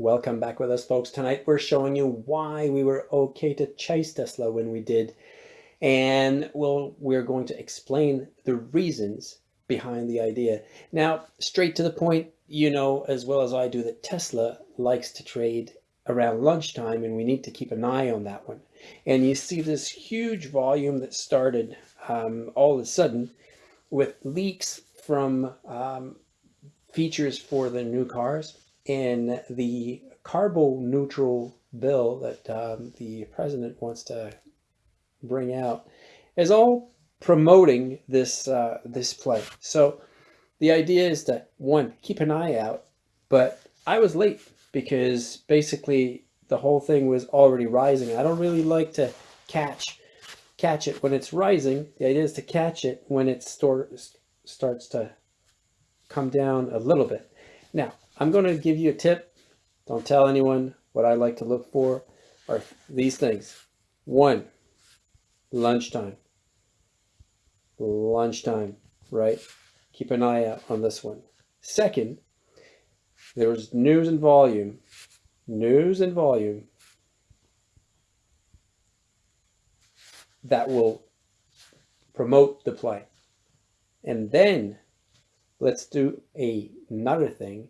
Welcome back with us folks. Tonight we're showing you why we were okay to chase Tesla when we did. And we'll, we're going to explain the reasons behind the idea. Now, straight to the point, you know as well as I do that Tesla likes to trade around lunchtime and we need to keep an eye on that one. And you see this huge volume that started um, all of a sudden with leaks from um, features for the new cars in the carbon neutral bill that um, the president wants to bring out is all promoting this uh, this play. So the idea is to one keep an eye out, but I was late because basically the whole thing was already rising. I don't really like to catch catch it when it's rising. The idea is to catch it when it starts starts to come down a little bit. Now, I'm going to give you a tip. Don't tell anyone what I like to look for are these things. One, lunchtime. Lunchtime, right? Keep an eye out on this one. Second, there's news and volume. News and volume that will promote the play. And then let's do a, another thing.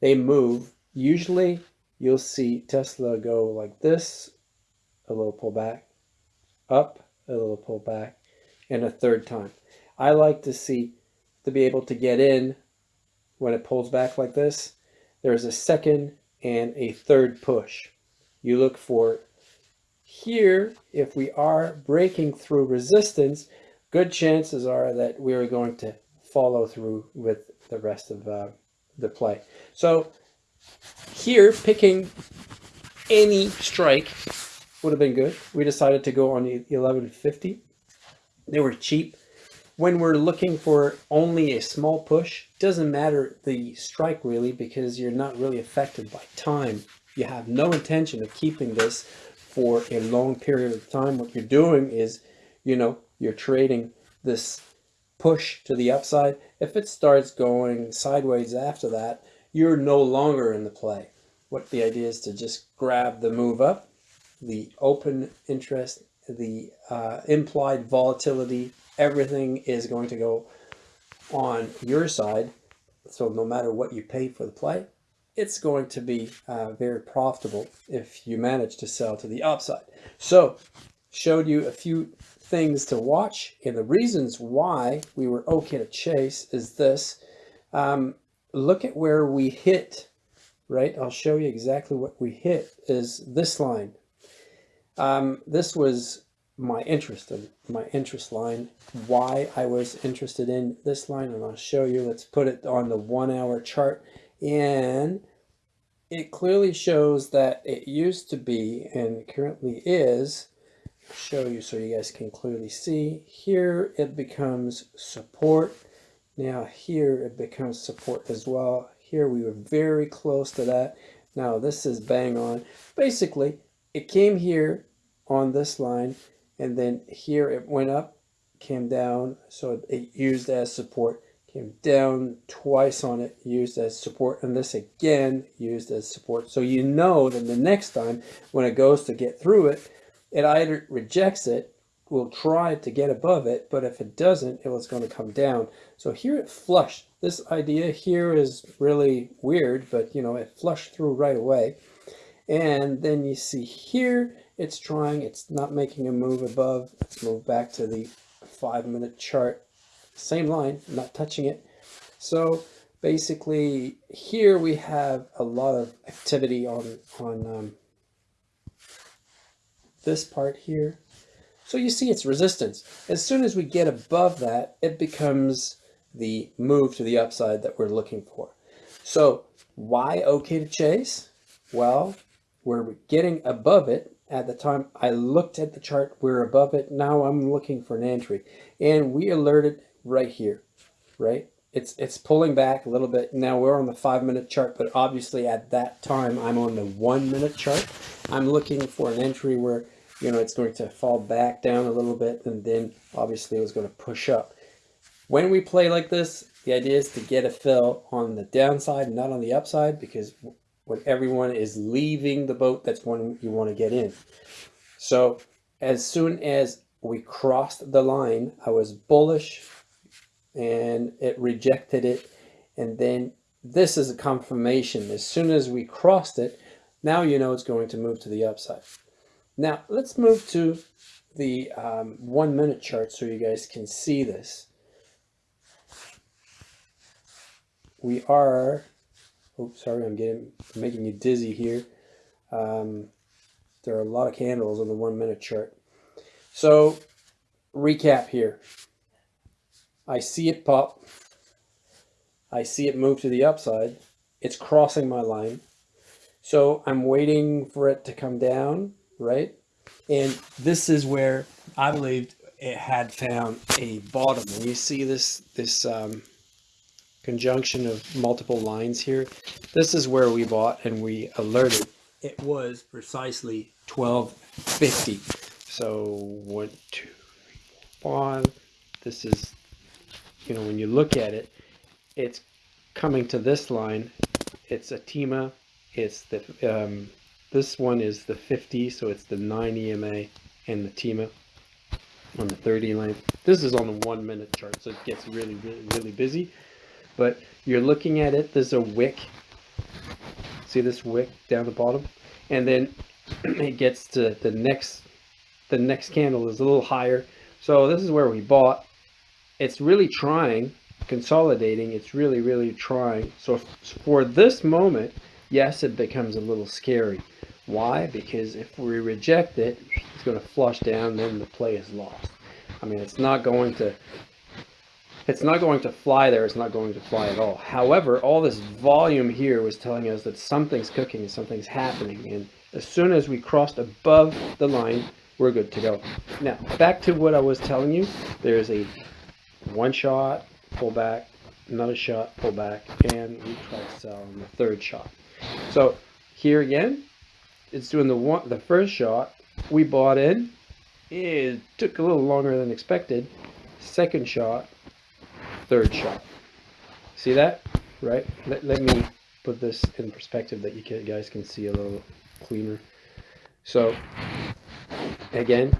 They move. Usually you'll see Tesla go like this, a little pull back, up, a little pull back, and a third time. I like to see, to be able to get in when it pulls back like this, there's a second and a third push. You look for here, if we are breaking through resistance, good chances are that we're going to follow through with the rest of uh, the play. So here, picking any strike would have been good. We decided to go on the 1150. They were cheap. When we're looking for only a small push, doesn't matter the strike really because you're not really affected by time. You have no intention of keeping this for a long period of time. What you're doing is, you know, you're trading this push to the upside. If it starts going sideways after that, you're no longer in the play. What the idea is to just grab the move up, the open interest, the uh, implied volatility, everything is going to go on your side. So no matter what you pay for the play, it's going to be uh, very profitable if you manage to sell to the upside. So showed you a few things to watch and the reasons why we were okay to chase is this. Um, look at where we hit, right? I'll show you exactly what we hit is this line. Um, this was my interest in my interest line, why I was interested in this line, and I'll show you. Let's put it on the one hour chart. And it clearly shows that it used to be and currently is show you so you guys can clearly see. Here it becomes support. Now here it becomes support as well. Here we were very close to that. Now this is bang on. Basically, it came here on this line and then here it went up, came down, so it used as support, came down twice on it, used as support, and this again used as support. So you know that the next time when it goes to get through it, it either rejects it, will try to get above it, but if it doesn't, it was going to come down. So here it flushed. This idea here is really weird, but you know, it flushed through right away. And then you see here, it's trying, it's not making a move above. Let's move back to the five minute chart. Same line, not touching it. So basically here we have a lot of activity on, on um, this part here. So you see its resistance. As soon as we get above that, it becomes the move to the upside that we're looking for. So why okay to chase? Well, we're getting above it. At the time I looked at the chart, we're above it. Now I'm looking for an entry. And we alerted right here, right? It's, it's pulling back a little bit. Now we're on the five minute chart, but obviously at that time I'm on the one minute chart. I'm looking for an entry where you know, it's going to fall back down a little bit and then obviously it was going to push up. When we play like this, the idea is to get a fill on the downside, not on the upside, because when everyone is leaving the boat, that's when you want to get in. So as soon as we crossed the line, I was bullish and it rejected it. And then this is a confirmation. As soon as we crossed it, now you know it's going to move to the upside. Now let's move to the um, one minute chart so you guys can see this. We are, oh, sorry, I'm getting, making you dizzy here. Um, there are a lot of candles on the one minute chart. So recap here. I see it pop. I see it move to the upside. It's crossing my line. So I'm waiting for it to come down, right? And this is where I believed it had found a bottom. And you see this, this um, conjunction of multiple lines here. This is where we bought and we alerted. It was precisely 1250. So one, two, three, four, five. This is, you know, when you look at it, it's coming to this line. It's a TEMA. It's the um, this one is the 50, so it's the 9 EMA and the TEMA on the 30 length. This is on the one minute chart, so it gets really, really, really busy. But you're looking at it, there's a wick. See this wick down the bottom? And then it gets to the next, the next candle is a little higher. So this is where we bought. It's really trying, consolidating. It's really, really trying. So for this moment, yes, it becomes a little scary. Why? Because if we reject it, it's going to flush down, then the play is lost. I mean, it's not going to it's not going to fly there. It's not going to fly at all. However, all this volume here was telling us that something's cooking, and something's happening. And as soon as we crossed above the line, we're good to go. Now, back to what I was telling you. There's a one shot, pull back, another shot, pull back, and we try to sell on the third shot. So here again, it's doing the one, the first shot. We bought in. It took a little longer than expected. Second shot, third shot. See that? Right? Let, let me put this in perspective that you can, guys can see a little cleaner. So, again,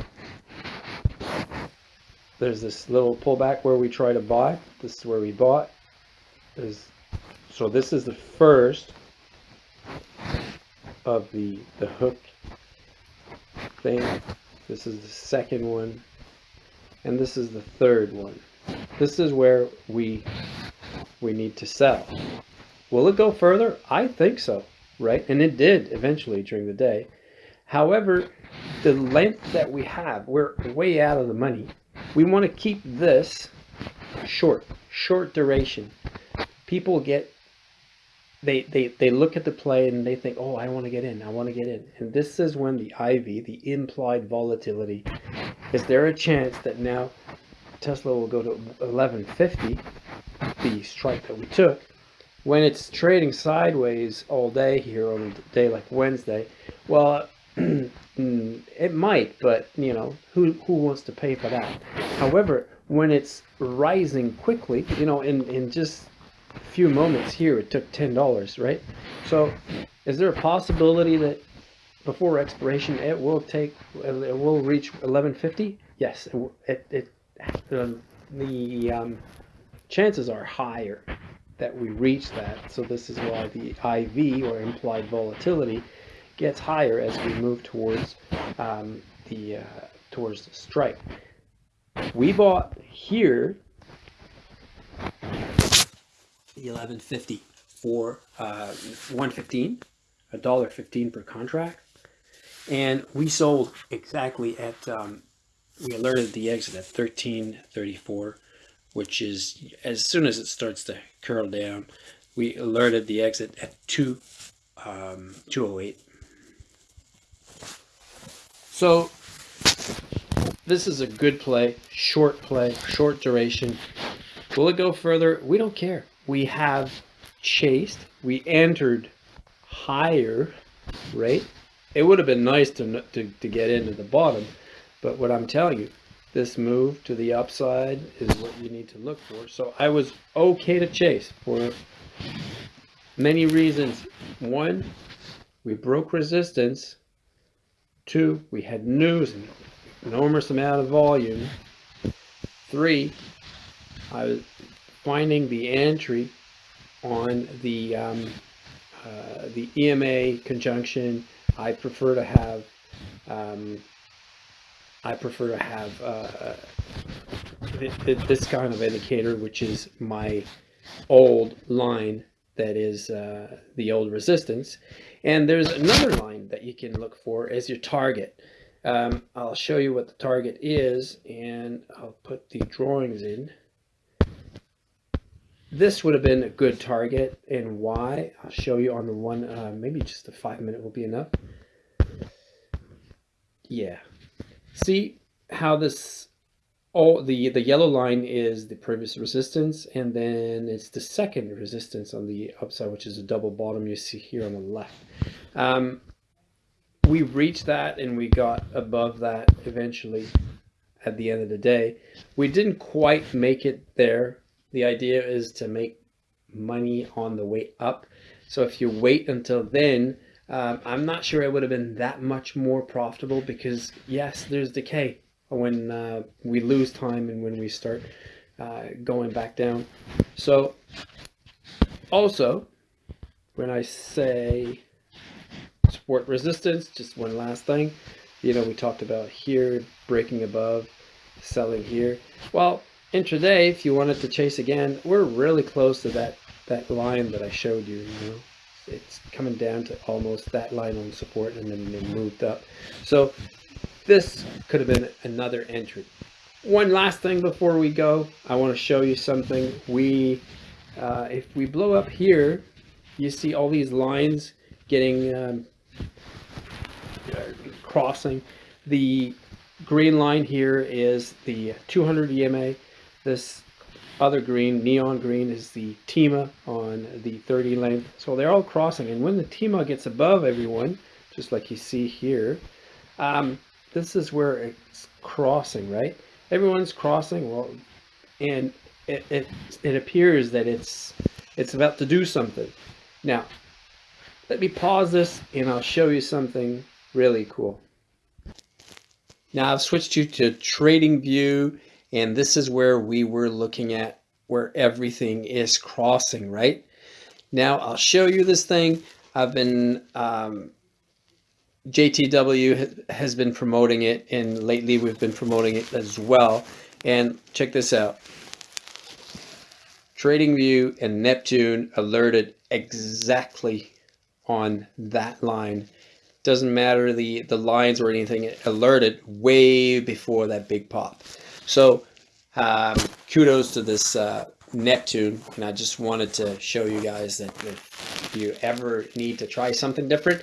there's this little pullback where we try to buy. This is where we bought. There's, so this is the first of the, the hook thing. This is the second one. And this is the third one. This is where we we need to sell. Will it go further? I think so, right? And it did eventually during the day. However, the length that we have, we're way out of the money. We want to keep this short, short duration. People get they, they, they look at the play and they think, oh, I want to get in, I want to get in. And this is when the IV, the implied volatility, is there a chance that now Tesla will go to 1150, the strike that we took, when it's trading sideways all day here on a day like Wednesday, well, mm, it might, but you know, who, who wants to pay for that? However, when it's rising quickly, you know, in, in just few moments here it took ten dollars right? So is there a possibility that before expiration it will take it will reach 1150 yes it, it, um, the um, chances are higher that we reach that. So this is why the IV or implied volatility gets higher as we move towards um, the uh, towards the strike. We bought here 1150 for uh, 115 a dollar 15 per contract. And we sold exactly at um, we alerted the exit at 1334 which is as soon as it starts to curl down we alerted the exit at 2 um, 208 so this is a good play short play short duration. Will it go further? We don't care we have chased, we entered higher, right? It would have been nice to, to, to get into the bottom, but what I'm telling you, this move to the upside is what you need to look for. So I was okay to chase for many reasons. One, we broke resistance. Two, we had news and enormous amount of volume. Three, I was finding the entry on the um, uh, the EMA conjunction. I prefer to have um, I prefer to have uh, th th this kind of indicator, which is my old line that is uh, the old resistance. And there's another line that you can look for as your target. Um, I'll show you what the target is and I'll put the drawings in. This would have been a good target and why I'll show you on the one, uh, maybe just a five minute will be enough. Yeah. See how this all the the yellow line is the previous resistance and then it's the second resistance on the upside which is a double bottom you see here on the left um, we reached that and we got above that eventually at the end of the day we didn't quite make it there the idea is to make money on the way up so if you wait until then um, I'm not sure it would have been that much more profitable because yes there's decay when uh, we lose time and when we start uh, going back down. So also, when I say support resistance, just one last thing, you know, we talked about here, breaking above, selling here. Well, intraday, if you wanted to chase again, we're really close to that, that line that I showed you, you know. It's coming down to almost that line on support and then it moved up. So this could have been another entry. One last thing before we go, I want to show you something. We, uh, if we blow up here, you see all these lines getting um, crossing. The green line here is the 200 EMA. This other green, neon green, is the TEMA on the 30 length. So they're all crossing. And when the TEMA gets above everyone, just like you see here, um, this is where it's crossing, right? Everyone's crossing, well, and it, it, it appears that it's, it's about to do something. Now, let me pause this and I'll show you something really cool. Now I've switched you to trading view and this is where we were looking at where everything is crossing, right? Now I'll show you this thing. I've been um, JTW has been promoting it and lately we've been promoting it as well. And check this out. TradingView and Neptune alerted exactly on that line. Doesn't matter the, the lines or anything, it alerted way before that big pop. So um, kudos to this uh, Neptune. And I just wanted to show you guys that if you ever need to try something different,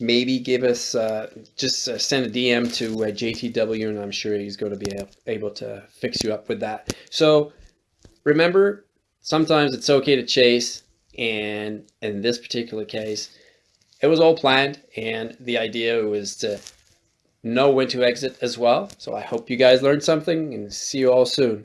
maybe give us uh, just uh, send a DM to uh, JTW and I'm sure he's going to be able to fix you up with that. So remember, sometimes it's okay to chase and in this particular case, it was all planned and the idea was to know when to exit as well. So I hope you guys learned something and see you all soon.